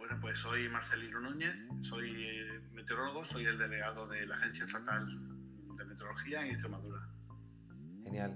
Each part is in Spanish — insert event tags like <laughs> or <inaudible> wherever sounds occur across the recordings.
Bueno, pues soy Marcelino Núñez, soy eh, meteorólogo, soy el delegado de la Agencia Estatal de Meteorología en Extremadura. Genial.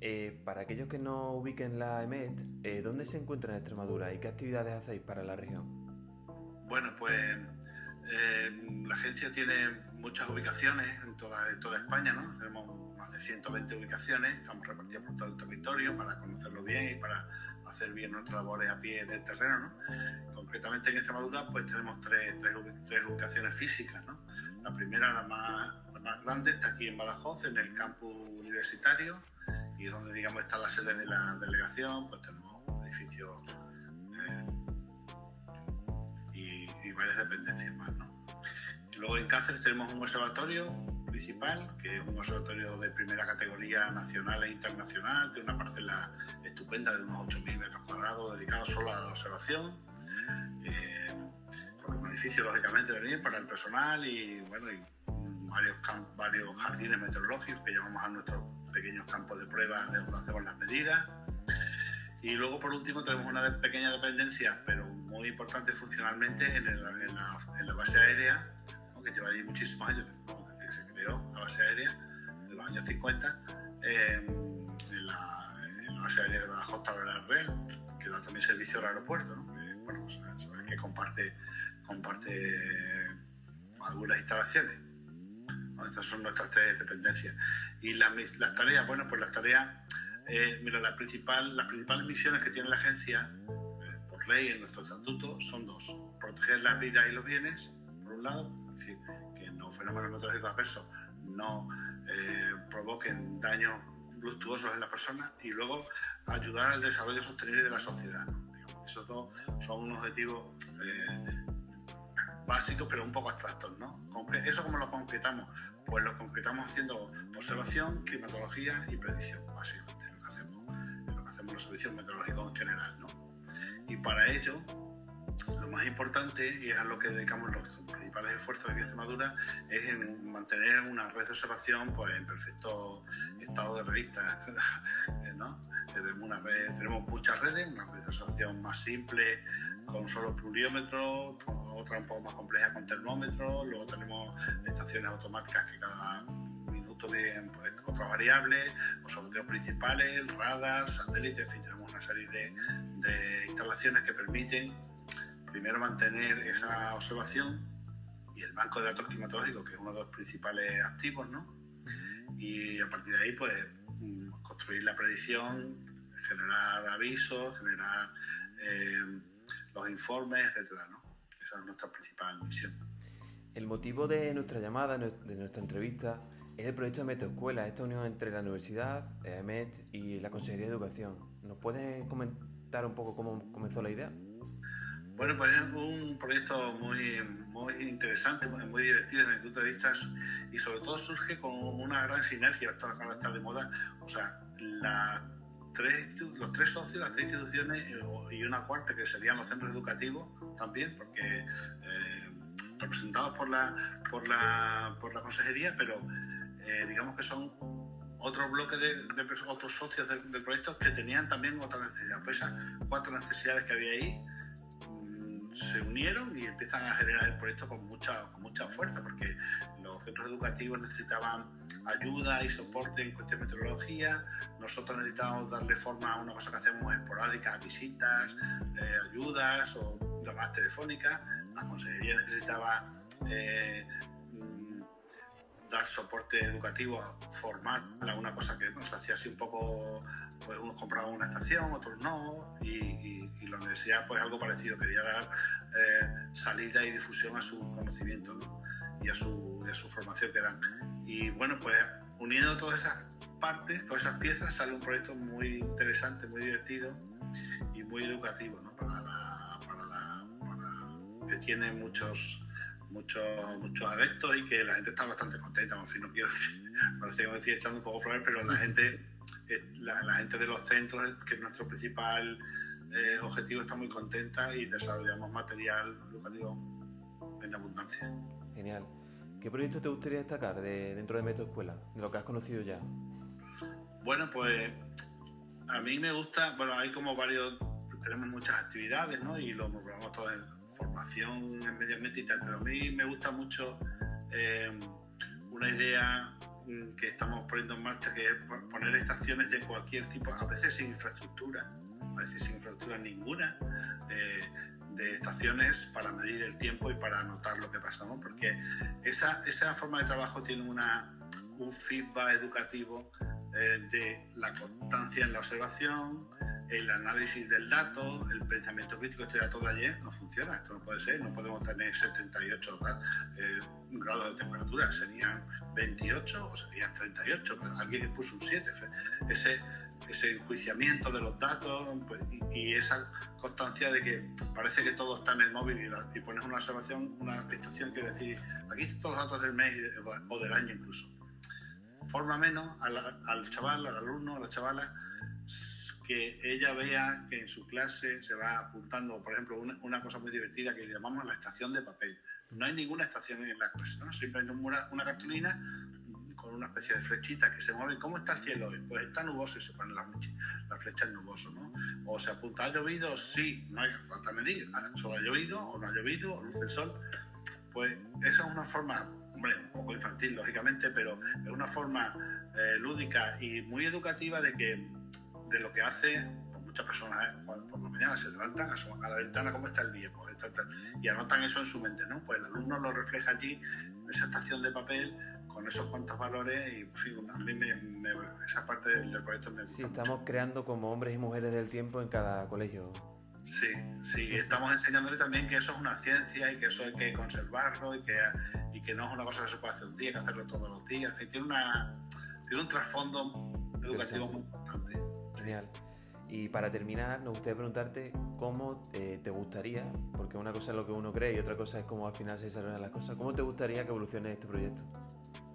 Eh, para aquellos que no ubiquen la EMET, eh, ¿dónde se encuentra en Extremadura y qué actividades hacéis para la región? Bueno, pues la agencia tiene muchas ubicaciones en toda, en toda España, ¿no? Tenemos más de 120 ubicaciones, estamos repartidos por todo el territorio para conocerlo bien y para hacer bien nuestras labores a pie del terreno. ¿no? Concretamente en Extremadura pues tenemos tres, tres, tres ubicaciones físicas. ¿no? La primera, la más, la más, grande, está aquí en Badajoz, en el campus universitario, y donde digamos está la sede de la delegación, pues tenemos edificios eh, y, y, varias dependencias más. ¿no? luego en Cáceres tenemos un observatorio principal, que es un observatorio de primera categoría nacional e internacional, de una parcela estupenda de unos 8.000 metros cuadrados, dedicado solo a la observación. Eh, un edificio, lógicamente, también para el personal y, bueno, y varios, varios jardines meteorológicos que llamamos a nuestros pequeños campos de prueba de donde hacemos las medidas. Y luego, por último, tenemos una pequeña dependencia, pero muy importante funcionalmente, en, el, en, la, en la, base aérea, que lleva ahí muchísimos años, creó la base aérea, de los años 50, eh, en, la, en, la, base aérea de Badajoz la Real, que da también servicio al aeropuerto, ¿no? que, bueno, pues, que comparte, comparte algunas instalaciones. ¿no? Estas son nuestras tres dependencias. Y las, las tareas, bueno, pues las tareas eh, mira, la principal, las principales misiones que tiene la agencia, eh, por ley en nuestro estatuto, son dos. Proteger las vidas y los bienes, por un lado, es decir, que los fenómenos meteorológicos adversos no eh, provoquen daños luctuosos en las personas y luego ayudar al desarrollo sostenible de la sociedad. Digamos, esos dos son unos objetivos básicos pero un poco abstractos. ¿no? ¿Eso cómo lo concretamos? Pues lo concretamos haciendo observación, climatología y predicción, básicamente hacemos los servicios meteorológicos en general. ¿no? Y para ello, lo más importante, y es a lo que dedicamos los principales esfuerzos de Extremadura, es en mantener una red de observación pues, en perfecto estado de revista. <laughs> ¿no? tenemos, muchas redes, una red de observación más simple con solo pluriómetro, otra un poco más compleja con termómetro, luego tenemos estaciones automáticas que cada de pues, otras variables, observatorios principales, radar, satélites, en fin, tenemos una serie de, de, instalaciones que permiten primero mantener esa observación y el banco de datos climatológicos, que es uno de los principales activos, ¿no? Y a partir de ahí, pues, mm, construir la predicción, generar avisos, generar eh, los informes, etcétera, ¿no? Esa es nuestra principal misión. El motivo de nuestra llamada, de nuestra entrevista, es el proyecto de Metoescuela, esta unión entre la universidad, EMET y la Consejería de Educación. ¿Nos puedes comentar un poco cómo comenzó la idea? Bueno, pues es un proyecto muy, muy interesante, muy, divertido desde mi punto de vista y sobre todo surge con una gran sinergia, esto ahora está de moda, o sea, la tres, los tres socios, las tres instituciones y una cuarta que serían los centros educativos también, porque eh, representados por la, por la, por la consejería, pero eh, digamos que son otro bloque de, de otros socios del, del, proyecto que tenían también otra necesidad. Pues esas cuatro necesidades que había ahí se unieron y empiezan a generar el proyecto con mucha, mucha fuerza, porque los centros educativos necesitaban ayuda y soporte en cuestión de meteorología, nosotros necesitábamos darle forma a una cosa que hacemos esporádicas, visitas, eh, ayudas o llamadas telefónicas, la consejería necesitaba eh, dar soporte educativo, formar a una cosa que nos hacía así un poco, pues unos compraban una estación, otros no, y, y, y, la universidad pues algo parecido, quería dar eh, salida y difusión a su conocimiento ¿no? y, a su, y a su formación que dan. Y bueno, pues uniendo todas esas partes, todas esas piezas, sale un proyecto muy interesante, muy divertido y muy educativo ¿no? para la, para la, para, que tiene muchos muchos muchos adeptos y que la gente está bastante contenta. En fin, no quiero <laughs> parece que me estoy echando un poco flores, pero la gente, la, la gente de los centros, que es nuestro principal eh, objetivo, está muy contenta y desarrollamos material educativo en abundancia. Genial. ¿Qué proyecto te gustaría destacar de, dentro de Meto Escuela, de lo que has conocido ya? Bueno, pues a mí me gusta, bueno, hay como varios, tenemos muchas actividades, ¿no? Y lo programamos todo en formación en medio ambiente y tal, pero a mí me gusta mucho eh, una idea mm, que estamos poniendo en marcha, que es poner estaciones de cualquier tipo, a veces sin infraestructura, a veces sin infraestructura ninguna, eh, de estaciones para medir el tiempo y para anotar lo que pasa, porque esa, esa forma de trabajo tiene una, un feedback educativo eh, de la constancia en la observación, el análisis del dato, el pensamiento crítico, este dato de ayer no funciona, esto no puede ser, no podemos tener 78 eh, grados de temperatura, serían 28 o serían 38, pero alguien puso un 7, ese, ese enjuiciamiento de los datos pues, y, esa constancia de que parece que todo está en el móvil y, pones una observación, una estación quiere decir, aquí están todos los datos del mes o del año incluso. Forma menos al, al chaval, al alumno, a la chavala, que ella vea que en su clase se va apuntando, por ejemplo, una, cosa muy divertida que llamamos la estación de papel. No hay ninguna estación en la clase, ¿no? Una, una cartulina con una especie de flechita que se mueve. ¿Cómo está el cielo hoy? Pues está nuboso y se ponen las, flechas nuboso, ¿no? O se apunta, ¿ha llovido? Sí, no hay falta medir. ¿Solo ha llovido o no ha llovido? ¿O luce el sol? Pues esa es una forma, hombre, un poco infantil, lógicamente, pero es una forma eh, lúdica y muy educativa de que de lo que hace pues muchas personas ¿eh? por la mañana se levantan, a, a la ventana cómo está el día, pues, y anotan eso en su mente, ¿no? Pues el alumno lo refleja allí, en esa estación de papel, con esos cuantos valores y, en fin, a mí me, esa parte del, proyecto me gusta Sí, estamos creando como hombres y mujeres del tiempo en cada colegio. Sí, sí, estamos enseñándole también que eso es una ciencia y que eso hay que conservarlo y que, y que no es una cosa que se puede hacer un día, hay que hacerlo todos los días. En fin, tiene, una, tiene un trasfondo educativo muy. Y para terminar, nos gustaría preguntarte cómo eh, te gustaría, porque una cosa es lo que uno cree y otra cosa es cómo al final se desarrollan las cosas, ¿cómo te gustaría que evolucione este proyecto?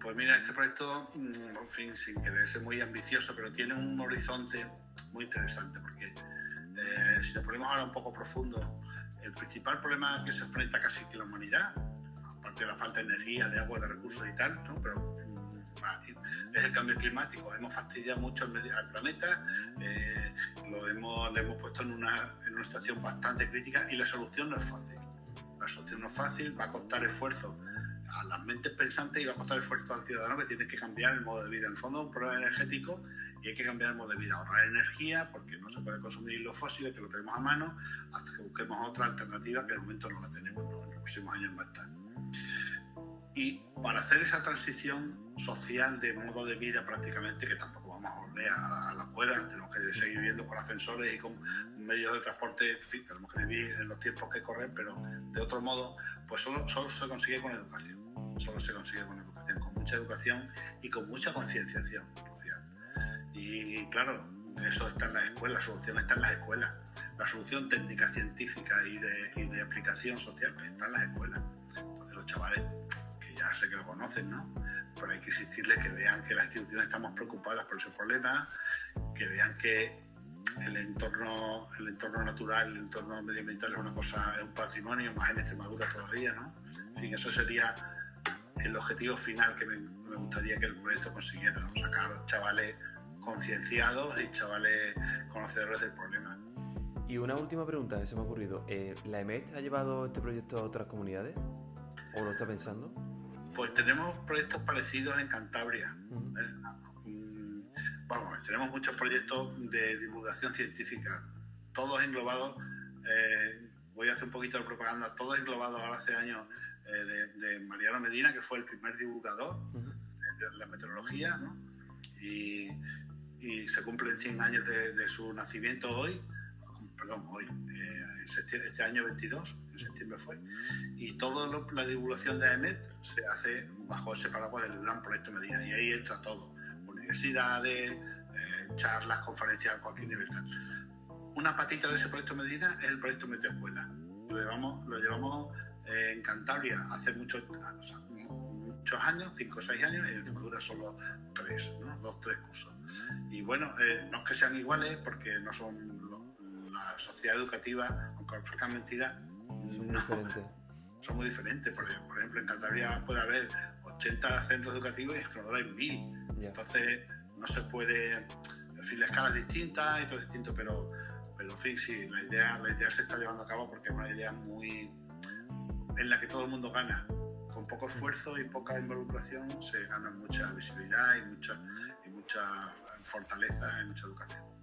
Pues mira, este proyecto, mm, en fin, sin querer ser muy ambicioso, pero tiene un horizonte muy interesante, porque eh, si nos ponemos ahora un poco profundo, el principal problema que se enfrenta casi que la humanidad, aparte de la falta de energía, de agua, de recursos y tal, ¿no? pero es el cambio climático. Hemos fastidiado mucho al planeta, eh, lo hemos, hemos puesto en una, en una situación bastante crítica y la solución no es fácil. La solución no es fácil, va a costar esfuerzo a las mentes pensantes y va a costar esfuerzo al ciudadano que tiene que cambiar el modo de vida. En el fondo es un problema energético y hay que cambiar el modo de vida, ahorrar energía porque no se puede consumir los fósiles que lo tenemos a mano hasta que busquemos otra alternativa que de momento no la tenemos, en los próximos años no está. Y para hacer esa transición social de modo de vida prácticamente, que tampoco vamos a volver a, la cueva, tenemos que seguir viviendo con ascensores y con medios de transporte, en fin, tenemos que vivir en los tiempos que corren, pero de otro modo, pues solo, solo se consigue con educación, solo se consigue con educación, con mucha educación y con mucha concienciación social. Y claro, eso está en la escuela, la solución está en las escuelas, la solución técnica, científica y de, y de aplicación social está en las escuelas. Entonces los chavales ya sé que lo conocen, ¿no? Pero hay que insistirles que vean que las instituciones estamos preocupadas por ese problema, que vean que el entorno, el entorno natural, el entorno medioambiental es una cosa, es un patrimonio, más en Extremadura todavía, ¿no? En fin, eso sería el objetivo final que me, gustaría que el proyecto consiguiera, ¿no? sacar chavales concienciados y chavales conocedores del problema. Y una última pregunta que se me ha ocurrido. Eh, ¿La EMET ha llevado este proyecto a otras comunidades? ¿O lo está pensando? Pues tenemos proyectos parecidos en Cantabria. ¿eh? Mm, vamos, tenemos muchos proyectos de divulgación científica, todos englobados, eh, voy a hacer un poquito de propaganda, todos englobados ahora hace años eh, de, Mariano Medina, que fue el primer divulgador de la meteorología, ¿no? y, se cumplen 100 años de, su nacimiento hoy, perdón, hoy, este año 22, en septiembre fue, y toda la divulgación de AEMET se hace bajo ese paraguas del gran proyecto Medina, y ahí entra todo, universidades, eh, charlas, conferencias a cualquier nivel. Una patita de ese proyecto Medina es el proyecto Meteoscuela. Lo llevamos, lo llevamos eh, en Cantabria hace muchos, muchos años, 5 o 6 años, y en Extremadura solo 3, ¿no? 2, 3 cursos. Y bueno, eh, no es que sean iguales, porque no son la sociedad educativa, aunque ofrezcan mentiras, no, son muy diferentes. Por, ejemplo, en Cantabria puede haber 80 centros educativos y en Extremadura hay 1000. Entonces, no se puede. En fin, la escala es distinta y todo es distinto, pero, pero en fin, sí, la idea, la idea se está llevando a cabo porque es una idea muy, en la que todo el mundo gana. Con poco esfuerzo y poca involucración se gana mucha visibilidad y mucha, y mucha fortaleza y mucha educación.